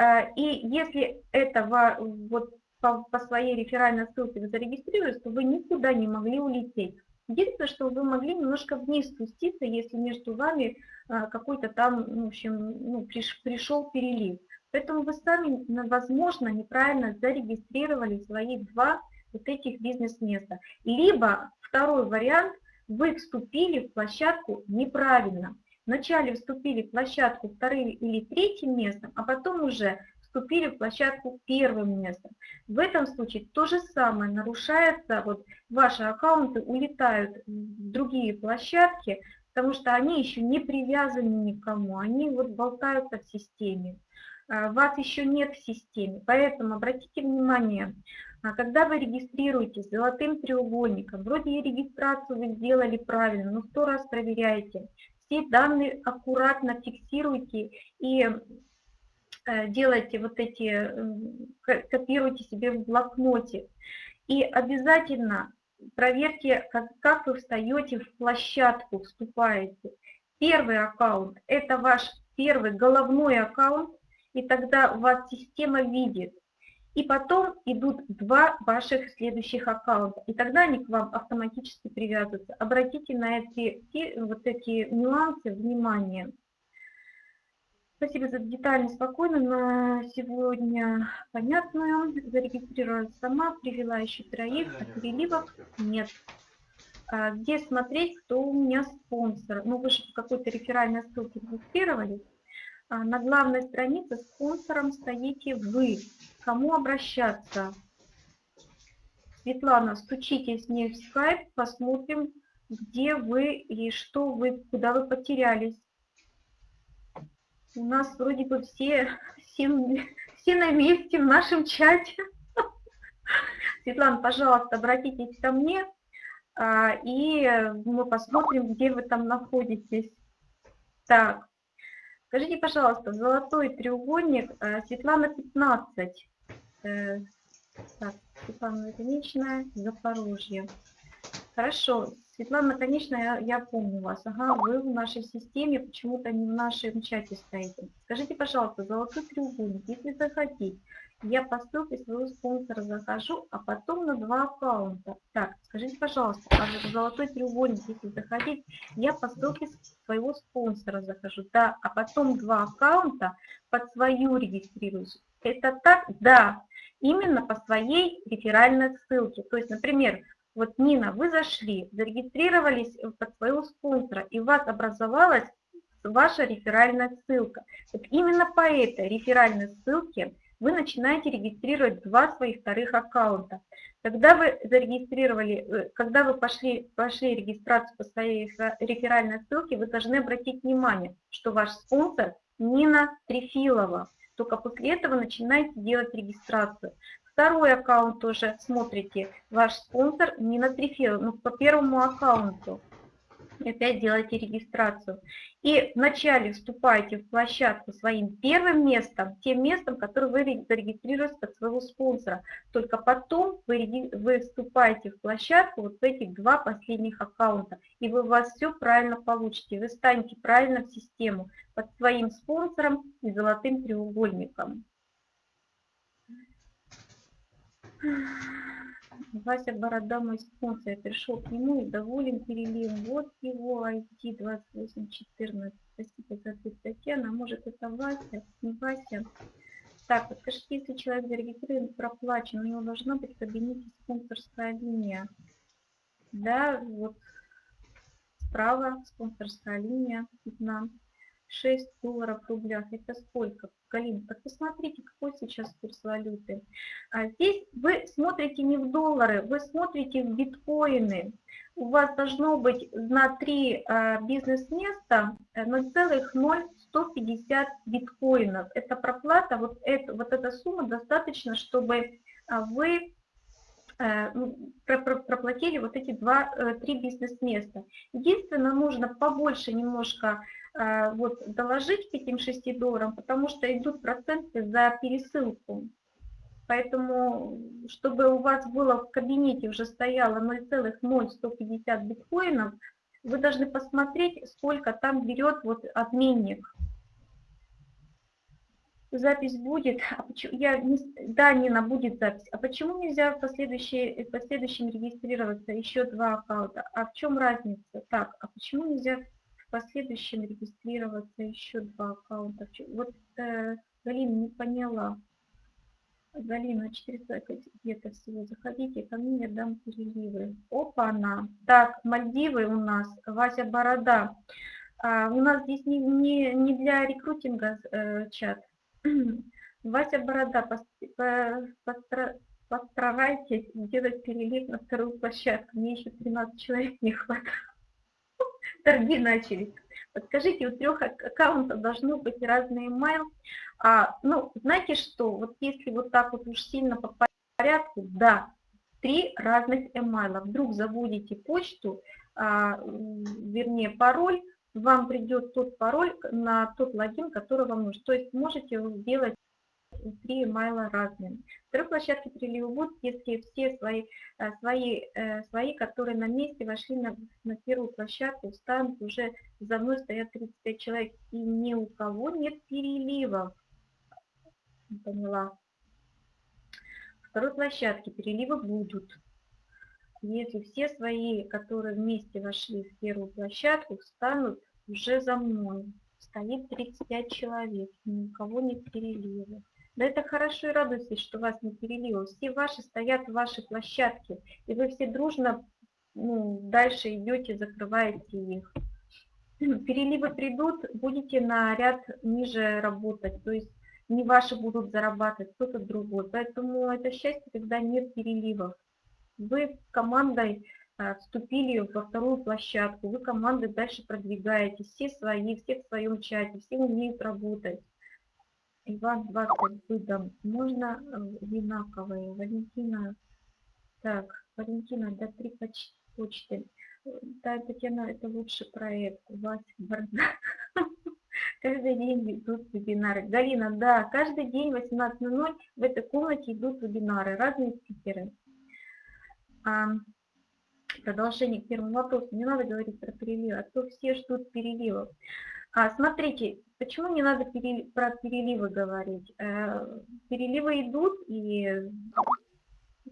Э, и если это вот по, по своей реферальной ссылке вы зарегистрировались, то вы никуда не могли улететь. Единственное, что вы могли немножко вниз спуститься, если между вами а, какой-то там, в общем, ну, приш, пришел перелив. Поэтому вы сами, возможно, неправильно зарегистрировали свои два вот этих бизнес-места. Либо второй вариант, вы вступили в площадку неправильно. Вначале вступили в площадку вторым или третьим местом, а потом уже вступили в площадку первым местом. В этом случае то же самое нарушается, вот ваши аккаунты улетают в другие площадки, потому что они еще не привязаны никому, они вот болтаются в системе. А, вас еще нет в системе, поэтому обратите внимание, а, когда вы регистрируетесь золотым треугольником, вроде и регистрацию вы сделали правильно, но сто раз проверяйте, все данные аккуратно фиксируйте и Э, делайте вот эти, копируйте себе в блокноте. И обязательно проверьте, как, как вы встаете в площадку, вступаете. Первый аккаунт – это ваш первый головной аккаунт, и тогда у вас система видит. И потом идут два ваших следующих аккаунта, и тогда они к вам автоматически привязываются. Обратите на эти, вот эти нюансы внимание. Спасибо за детально, спокойно. На сегодня понятную. Зарегистрировалась сама, привела еще троих, а переливов нет. А где смотреть, кто у меня спонсор? Ну, вы же в какой-то реферальной ссылке регистрировались. А на главной странице спонсором стоите вы. Кому обращаться? Светлана, стучитесь мне в скайп, посмотрим, где вы и что вы, куда вы потерялись. У нас вроде бы все, все, все на месте в нашем чате. Светлана, пожалуйста, обратитесь ко мне, а, и мы посмотрим, где вы там находитесь. Так, скажите, пожалуйста, золотой треугольник, а, Светлана 15. Э, так, Светлана Конечная, Запорожье. Хорошо, Светлана, конечно, я, помню вас. Ага, вы в нашей системе, почему-то не в нашем чате стоите. Скажите, пожалуйста, золотой треугольник, если захотите, я по своего спонсора захожу, а потом на два аккаунта. Так, скажите, пожалуйста, а золотой треугольник, если захотите, я по своего спонсора захожу, да, а потом два аккаунта под свою регистрируюсь. Это так? Да, именно по своей реферальной ссылке. То есть, например, вот, Нина, вы зашли, зарегистрировались под своего спонсора, и у вас образовалась ваша реферальная ссылка. Вот именно по этой реферальной ссылке вы начинаете регистрировать два своих вторых аккаунта. Когда вы зарегистрировали, э, когда вы пошли, пошли регистрацию по своей реферальной ссылке, вы должны обратить внимание, что ваш спонсор Нина Трефилова. Только после этого начинаете делать регистрацию. Второй аккаунт тоже смотрите, ваш спонсор Нина Трефилова, ну, по первому аккаунту. И опять делайте регистрацию. И вначале вступайте в площадку своим первым местом, тем местом, которое вы зарегистрируете под своего спонсора. Только потом вы, вы вступаете в площадку вот в этих два последних аккаунта. И вы у вас все правильно получите. Вы станете правильно в систему под своим спонсором и золотым треугольником. Вася Борода, мой спонсор, я пришел к нему и доволен переливом. Вот его ID 2814. Спасибо за ответ, Татьяна. Может это Вася? Не Вася. Так, подскажите, если человек зарегистрирован, проплачен, у него должна быть в кабинете спонсорская линия. Да, вот справа спонсорская линия видна. 6 долларов в рублях. Это сколько? Галина, так посмотрите, какой сейчас курс валюты. А здесь вы смотрите не в доллары, вы смотрите в биткоины. У вас должно быть на 3 а, бизнес-места 0,0150 биткоинов. Это проплата, вот, это, вот эта сумма достаточно, чтобы а, вы э, ну, проплатили вот эти два, э, три бизнес-места. Единственное, нужно побольше немножко вот, доложить к этим 6 долларам, потому что идут проценты за пересылку. Поэтому, чтобы у вас было в кабинете уже стояло 0,0150 биткоинов, вы должны посмотреть, сколько там берет вот обменник. запись будет. А почему, я не, да, Нина, будет запись. А почему нельзя в, последующие, в последующем регистрироваться еще два аккаунта? А в чем разница? Так, а почему нельзя последующем регистрироваться еще два аккаунта? Вот э, Галина не поняла. Галина, 400 где-то всего. Заходите ко мне, я дам переливы. Опа-на. Так, Мальдивы у нас, Вася Борода. А, у нас здесь не, не, не для рекрутинга э, чат. Вася Борода, постарайтесь сделать перелив на вторую площадку. Мне еще 13 человек не хватает. Торги начались. Подскажите, у трех аккаунтов должно быть разный email. А, ну, знаете что, вот если вот так вот уж сильно по порядку, да, три разных email. Вдруг забудете почту, а, вернее пароль, вам придет тот пароль на тот логин, который вам нужен. То есть можете сделать три имейла разными. Второй площадке будут, если все свои, э, свои, э, свои, которые на месте вошли на, на первую площадку, станут уже за мной стоят 35 человек, и ни у кого нет переливов. Поняла. Второй площадке переливы будут. Если все свои, которые вместе вошли в первую площадку, встанут уже за мной. Стоит 35 человек, ни у кого нет переливов. Да это хорошо и радуйтесь, что вас не перелило. Все ваши стоят в вашей площадке, и вы все дружно ну, дальше идете, закрываете их. Переливы придут, будете на ряд ниже работать, то есть не ваши будут зарабатывать, кто-то другой. Поэтому это счастье, когда нет переливов. Вы командой а, вступили во вторую площадку, вы командой дальше продвигаетесь, все свои, все в своем чате, все умеют работать. Иван 20 выдам. Можно э, винаковые? Валентина. Так, Валентина, да, три почты. Да, Татьяна, это лучший проект. У вас бардак. Каждый день идут вебинары. Галина, да, каждый день в 18.00 в этой комнате идут вебинары, разные спикеры. А, продолжение к первому вопросу. Не надо говорить про переливы, а то все ждут переливов. А, смотрите, почему не надо перели, про переливы говорить? Э, переливы идут, и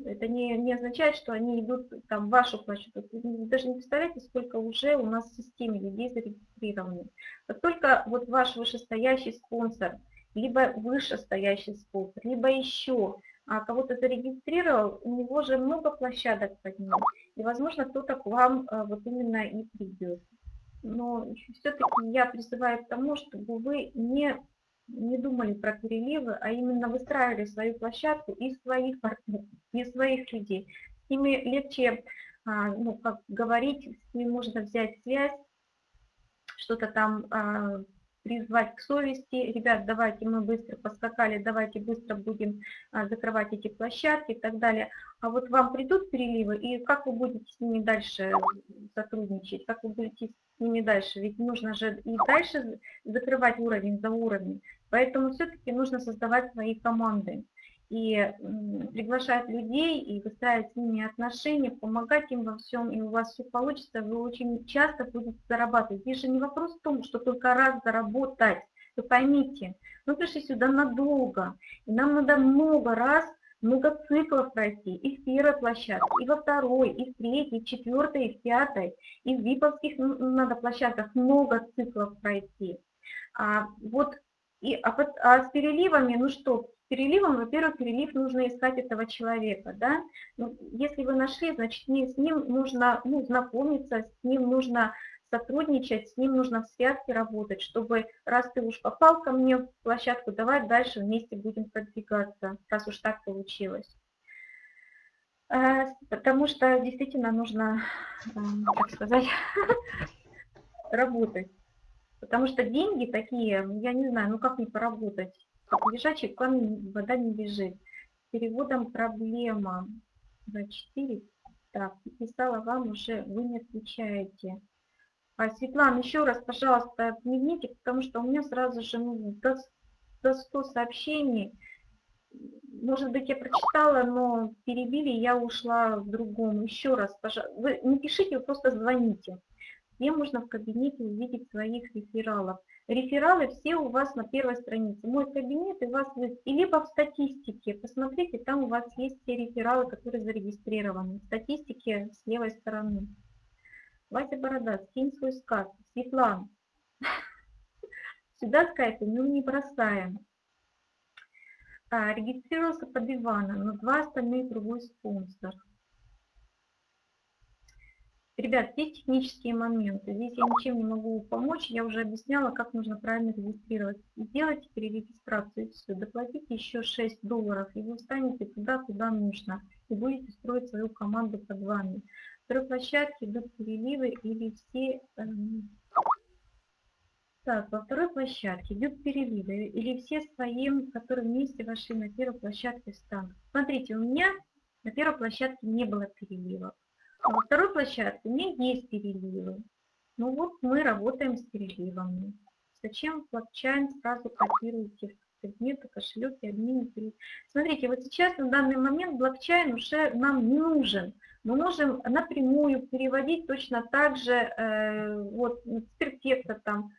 это не, не означает, что они идут там, в вашу площадку. Вы даже не представляете, сколько уже у нас в системе людей зарегистрированы. Как только вот ваш вышестоящий спонсор, либо вышестоящий спонсор, либо еще а кого-то зарегистрировал, у него же много площадок под ним. И, возможно, кто-то к вам э, вот именно и придет но все-таки я призываю к тому, чтобы вы не, не думали про переливы, а именно выстраивали свою площадку из своих партнеров, своих людей. С ними легче, а, ну, как говорить, с ними можно взять связь, что-то там а, призвать к совести, ребят, давайте мы быстро поскакали, давайте быстро будем а, закрывать эти площадки и так далее. А вот вам придут переливы, и как вы будете с ними дальше сотрудничать, как вы будете с ними дальше, ведь нужно же и дальше закрывать уровень за уровнем, поэтому все-таки нужно создавать свои команды и приглашать людей, и выстраивать с ними отношения, помогать им во всем, и у вас все получится, вы очень часто будете зарабатывать. Здесь же не вопрос в том, что только раз заработать. Вы поймите, мы пришли сюда надолго, и нам надо много раз, много циклов пройти, и в первой площадке, и во второй, и в третьей, и в четвертой, и в пятой, и в виповских надо площадках много циклов пройти. А, вот, и, а, а с переливами, ну что, переливом, во-первых, перелив нужно искать этого человека, да. Ну, если вы нашли, значит, с ним нужно ну, знакомиться, с ним нужно сотрудничать, с ним нужно в связке работать, чтобы раз ты уж попал ко мне в площадку, давай дальше вместе будем продвигаться, раз уж так получилось. Э, потому что действительно нужно, как э, сказать, работать. Потому что деньги такие, я не знаю, ну как не поработать лежачий камень вода не бежит. Переводом проблема. 24. Так, писала вам уже, вы не отвечаете. А, Светлана, еще раз, пожалуйста, отмените, потому что у меня сразу же ну, до, до 100 сообщений. Может быть, я прочитала, но перебили, я ушла в другом. Еще раз, пожалуйста, вы не пишите, вы просто звоните. где можно в кабинете увидеть своих рефералов. Рефералы все у вас на первой странице. Мой кабинет и вас и либо в статистике. Посмотрите, там у вас есть все рефералы, которые зарегистрированы. В статистике с левой стороны. Вася Борода, скинь свой скат. Светлана. Сюда скайпы мы не бросаем. А, регистрировался под Ивана, но два остальные другой спонсор. Ребят, здесь технические моменты. Здесь я ничем не могу помочь. Я уже объясняла, как нужно правильно регистрировать. Сделайте перерегистрацию и все. Доплатите еще 6 долларов, и вы встанете туда, куда нужно. И будете строить свою команду под вами. Второй площадке идут переливы или все... Эм... Так, во второй площадке идут переливы или все своим, которые вместе вошли на первой площадке встанут. Смотрите, у меня на первой площадке не было переливов. А во второй площадке у меня есть переливы. Ну вот мы работаем с переливами. Зачем блокчейн сразу копируете в предметы, кошелек и админ? Смотрите, вот сейчас на данный момент блокчейн уже нам не нужен. Мы можем напрямую переводить точно так же, э, вот с перфекта там,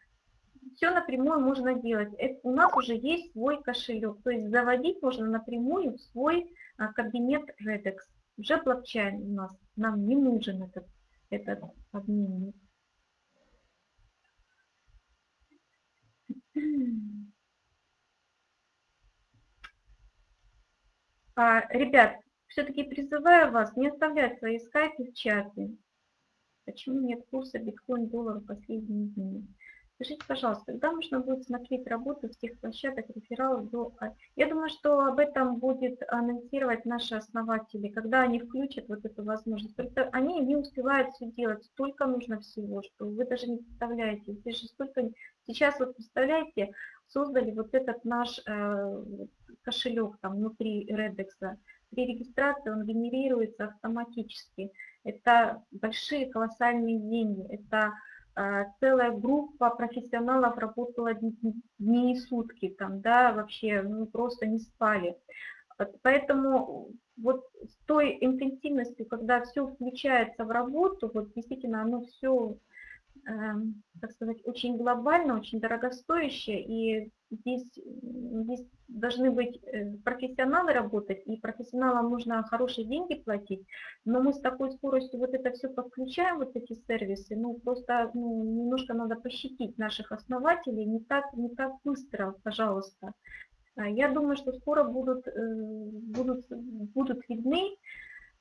все напрямую можно делать. Это, у нас уже есть свой кошелек, то есть заводить можно напрямую в свой а, кабинет Redex. Уже блокчейн у нас нам не нужен этот, этот обменник. А, ребят, все-таки призываю вас не оставлять свои скайпы в чате. Почему нет курса биткоин-доллара последние дни? Скажите, пожалуйста, когда можно будет смотреть работу всех площадок рефералов до... Я думаю, что об этом будет анонсировать наши основатели, когда они включат вот эту возможность. Только они не успевают все делать, столько нужно всего, что вы даже не представляете. Здесь же столько... Сейчас вот представляете, создали вот этот наш э, кошелек там внутри Redex. При регистрации он генерируется автоматически. Это большие колоссальные деньги. Это а, целая группа профессионалов работала дни и сутки, там, да, вообще ну, просто не спали. Поэтому вот с той интенсивностью, когда все включается в работу, вот действительно оно все Эм, так сказать, очень глобально, очень дорогостоящее, и здесь, здесь должны быть э, профессионалы работать, и профессионалам нужно хорошие деньги платить, но мы с такой скоростью вот это все подключаем, вот эти сервисы, ну просто ну, немножко надо пощадить наших основателей, не так, не так быстро, пожалуйста. А я думаю, что скоро будут, э, будут, будут видны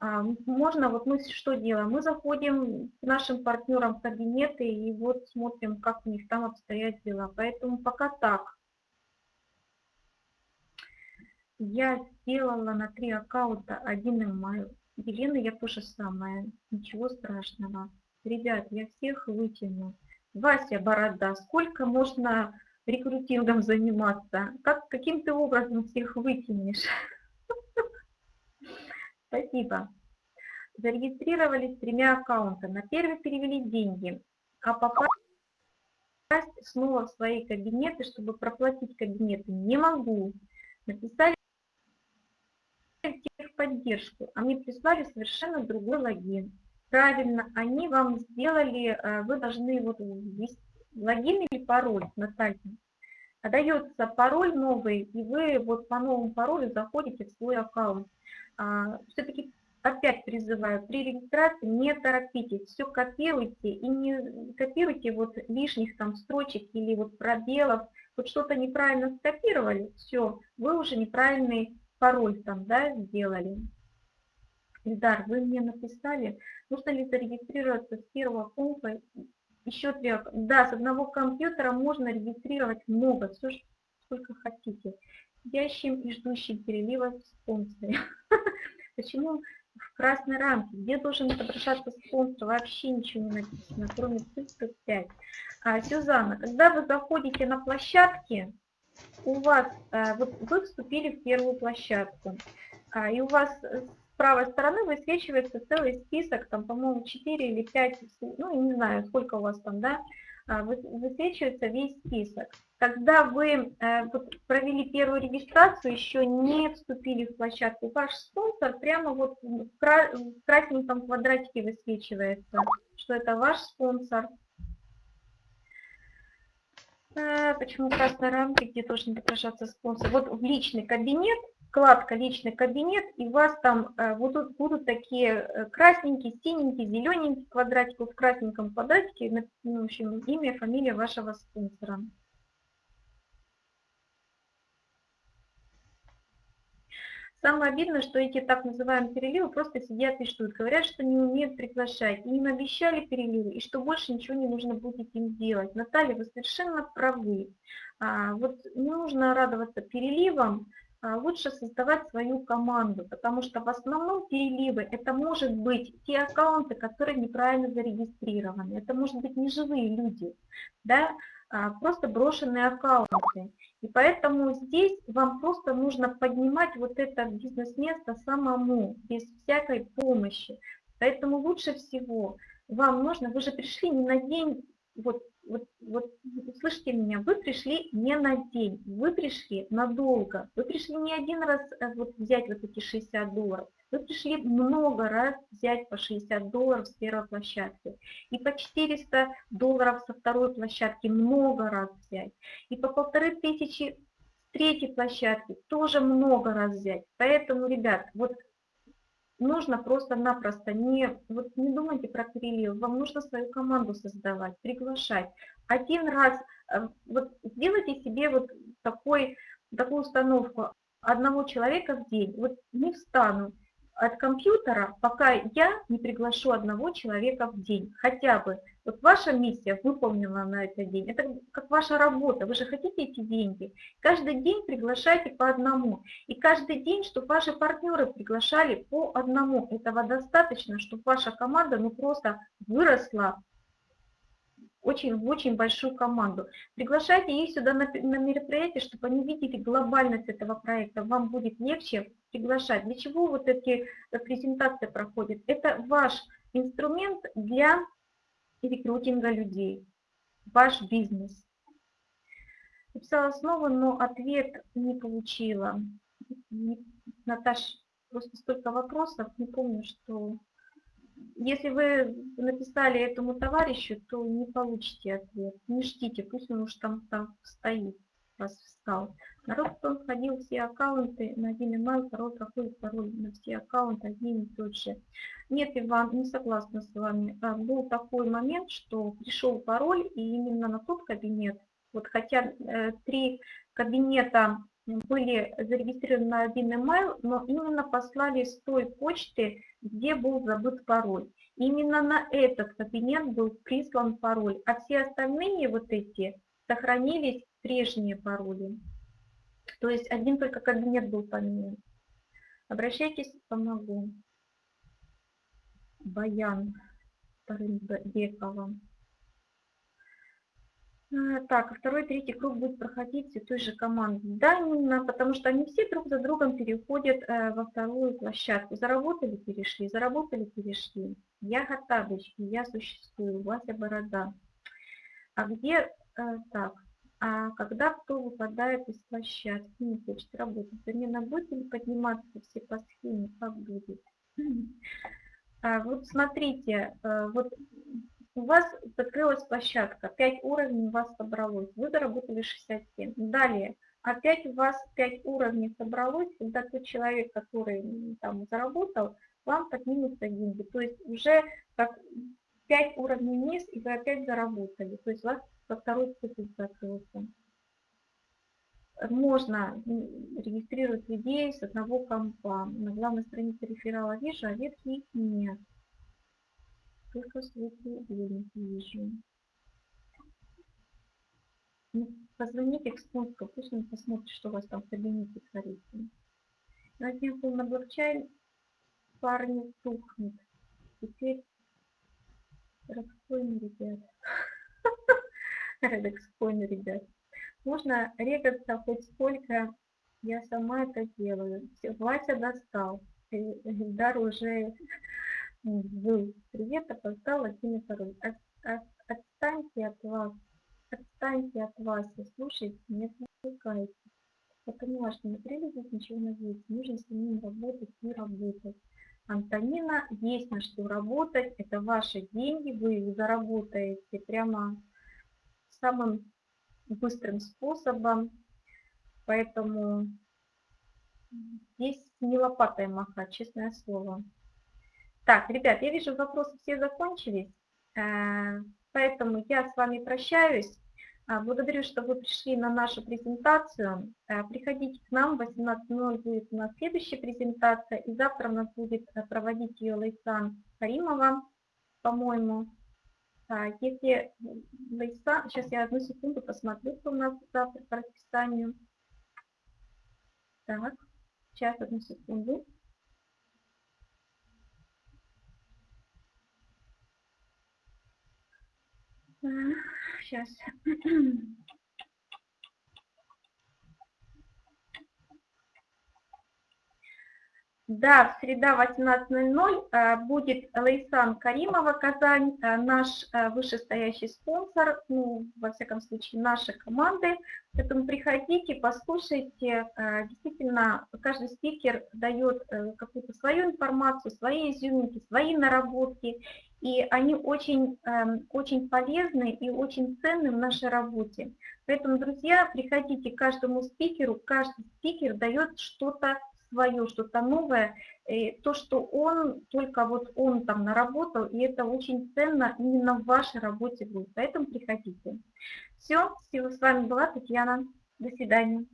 а, можно, вот мы что делаем? Мы заходим к нашим партнерам в кабинеты и вот смотрим, как у них там обстоят дела. Поэтому пока так. Я сделала на три аккаунта один email. Елена, я тоже самое. Ничего страшного. Ребят, я всех вытяну. Вася Борода, сколько можно рекрутингом заниматься? Как, каким ты образом всех вытянешь? Спасибо. Зарегистрировались тремя аккаунтами. На первый перевели деньги, а попасть снова в свои кабинеты, чтобы проплатить кабинеты, не могу. Написали техподдержку, а мне прислали совершенно другой логин. Правильно, они вам сделали, э, вы должны вот ввести логин или пароль на сайте. А пароль новый, и вы вот по новому паролю заходите в свой аккаунт. А, Все-таки опять призываю, при регистрации не торопитесь, все копируйте и не копируйте вот лишних там строчек или вот пробелов, вот что-то неправильно скопировали, все, вы уже неправильный пароль там, да, сделали. Ильдар, вы мне написали, нужно ли зарегистрироваться с первого пункта еще три, да, с одного компьютера можно регистрировать много, все, сколько хотите. Сидящим и ждущим перелива в спонсоре. Почему в красной рамке, где должен отображаться спонсор, вообще ничего не написано, кроме цифры 5. А, Сюзанна, когда вы заходите на площадки, у вас, а, вот вы вступили в первую площадку, а, и у вас с правой стороны высвечивается целый список, там, по-моему, 4 или 5, ну, не знаю, сколько у вас там, да, а, высвечивается весь список. Когда вы э, провели первую регистрацию, еще не вступили в площадку, ваш спонсор прямо вот в красненьком квадратике высвечивается, что это ваш спонсор. Почему красные рамки, где должен отображаться спонсор? Вот в личный кабинет, вкладка личный кабинет, и у вас там э, будут, будут такие э, красненькие, синенькие, зелененькие квадратики. В красненьком квадратике, ну, в общем, имя, фамилия вашего спонсора. Самое обидное, что эти так называемые переливы просто сидят и ждут. Говорят, что не умеют приглашать. И им обещали переливы, и что больше ничего не нужно будет им делать. Наталья, вы совершенно правы. А, вот не нужно радоваться переливам, а лучше создавать свою команду, потому что в основном переливы это может быть те аккаунты, которые неправильно зарегистрированы, это может быть не живые люди, да, а просто брошенные аккаунты. И поэтому здесь вам просто нужно поднимать вот это бизнес-место самому, без всякой помощи. Поэтому лучше всего вам нужно, вы же пришли не на день, вот, вот, вот слышите меня, вы пришли не на день, вы пришли надолго, вы пришли не один раз э, вот, взять вот эти 60 долларов, вы пришли много раз взять по 60 долларов с первой площадки. И по 400 долларов со второй площадки много раз взять. И по полторы тысячи с третьей площадки тоже много раз взять. Поэтому, ребят, вот нужно просто-напросто не, вот не думайте про перелив, вам нужно свою команду создавать, приглашать. Один раз, э, вот сделайте себе вот такой, такую установку одного человека в день. Вот не встану, от компьютера, пока я не приглашу одного человека в день, хотя бы. Вот ваша миссия выполнена на этот день, это как ваша работа, вы же хотите эти деньги. Каждый день приглашайте по одному, и каждый день, чтобы ваши партнеры приглашали по одному. Этого достаточно, чтобы ваша команда ну просто выросла очень, в очень большую команду. Приглашайте их сюда на, на мероприятие, чтобы они видели глобальность этого проекта. Вам будет легче приглашать. Для чего вот эти э, презентации проходят? Это ваш инструмент для рекрутинга людей, ваш бизнес. Написала снова, но ответ не получила. Наташ, просто столько вопросов, не помню, что если вы написали этому товарищу, то не получите ответ. Не ждите, пусть он уж там, там стоит, вас встал. Народ потом входил все аккаунты на один email, второй проходит пароль на все аккаунты один и тот же. Нет, Иван, не согласна с вами. А, был такой момент, что пришел пароль, и именно на тот кабинет, вот хотя э, три кабинета были зарегистрированы на один email, но именно послали с той почты, где был забыт пароль. Именно на этот кабинет был прислан пароль, а все остальные вот эти сохранились прежние пароли. То есть один только кабинет был поменян. Обращайтесь, помогу. Баян Тарынбекова. А, так, второй, третий круг будет проходить в той же команде. Да, именно, потому что они все друг за другом переходят э, во вторую площадку. Заработали, перешли, заработали, перешли. Я Хаттабычки, я существую, Вася Борода. А где, э, так, а когда кто выпадает из площадки, не хочет работать, замена будет или подниматься все по схеме, как будет? А, вот смотрите, э, вот у вас закрылась площадка, 5 уровней у вас собралось, вы заработали 67. Далее, опять у вас 5 уровней собралось, когда тот человек, который там заработал, вам поднимутся деньги. То есть уже как 5 уровней вниз, и вы опять заработали. То есть у вас во второй цикл закрылся. Можно регистрировать людей с одного компа. На главной странице реферала вижу, а ветки нет. Только светлый уровень вижу. Ну, позвоните к спонсору, пусть он посмотрит, что у вас там в кабинете творится. Один был на блокчейн, парни тухнет. Теперь Рекспойн, ребят. Рекспойн, ребят. Можно регаться хоть сколько, я сама это делаю. Вася достал. Дар уже был. Привет, опоздал один и второй. От, от, отстаньте от вас. Отстаньте от вас и слушайте, не отвлекайте. Я поняла, что не прилетит ничего надеяться. Нужно с ним работать и работать. Антонина, есть на что работать. Это ваши деньги, вы их заработаете прямо самым быстрым способом. Поэтому здесь не лопатой махать, честное слово. Так, ребят, я вижу, вопросы все закончились, э, поэтому я с вами прощаюсь. А, благодарю, что вы пришли на нашу презентацию. Э, приходите к нам, в 18.00 будет у нас следующая презентация, и завтра у нас будет э, проводить ее Лейсан Каримова, по-моему. А, если Лейсан, сейчас я одну секунду посмотрю, что у нас завтра по расписанию. Так, сейчас, одну секунду. Сейчас. Да, в среда 18.00 э, будет Лейсан Каримова, Казань, э, наш э, вышестоящий спонсор, ну, во всяком случае, нашей команды. Поэтому приходите, послушайте. Действительно, каждый спикер дает какую-то свою информацию, свои изюминки, свои наработки. И они очень, эм, очень полезны и очень ценны в нашей работе. Поэтому, друзья, приходите к каждому спикеру. Каждый спикер дает что-то свое, что-то новое, то, что он, только вот он там наработал, и это очень ценно именно в вашей работе будет. Поэтому приходите. Все, с вами была Татьяна. До свидания.